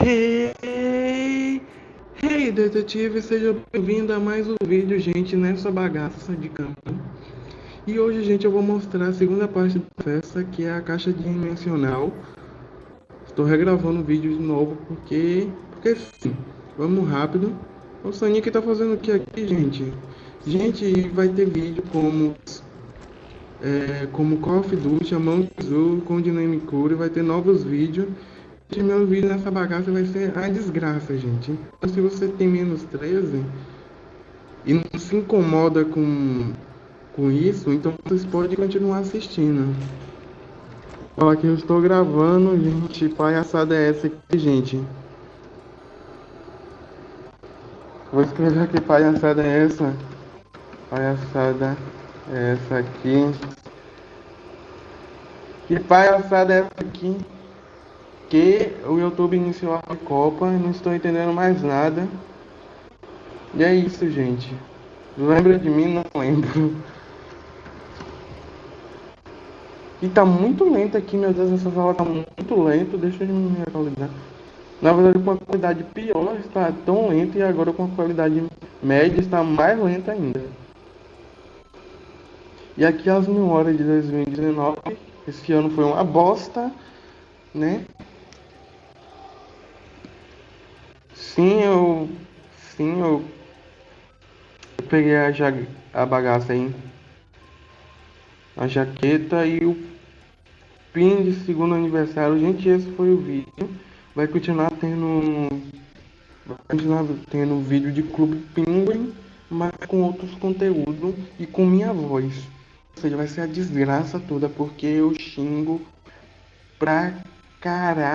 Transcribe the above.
Hey, hey detetive, seja bem-vindo a mais um vídeo, gente, nessa bagaça de campo. E hoje, gente, eu vou mostrar a segunda parte da festa, que é a caixa dimensional. Estou regravando o vídeo de novo, porque, porque sim, vamos rápido. O Sonic tá fazendo o que aqui, gente? Gente, vai ter vídeo como é, como Call of Duty, Among Us, com Dynamic Cure, vai ter novos vídeos de meu vídeo nessa bagaça vai ser a desgraça, gente. Então, se você tem menos 13 e não se incomoda com, com isso, então vocês podem continuar assistindo. Olha que eu estou gravando, gente. Palhaçada é essa aqui, gente. Vou escrever aqui palhaçada é essa. Palhaçada é essa aqui. Que palhaçada é essa aqui? Que o YouTube iniciou a Copa, não estou entendendo mais nada. E é isso, gente. Lembra de mim? Não lembro. E tá muito lento aqui, meu Deus, essa sala tá muito lento. Deixa eu me atualizar. Na verdade, com a qualidade pior está tão lento e agora com a qualidade média está mais lenta ainda. E aqui as memórias de 2019. Esse ano foi uma bosta, né? Sim, eu. Sim, eu. peguei a, ja... a bagaça aí. A jaqueta e o pin de segundo aniversário. Gente, esse foi o vídeo. Vai continuar tendo. Vai continuar tendo vídeo de Clube Penguin, mas com outros conteúdos e com minha voz. Ou seja, vai ser a desgraça toda porque eu xingo pra caralho.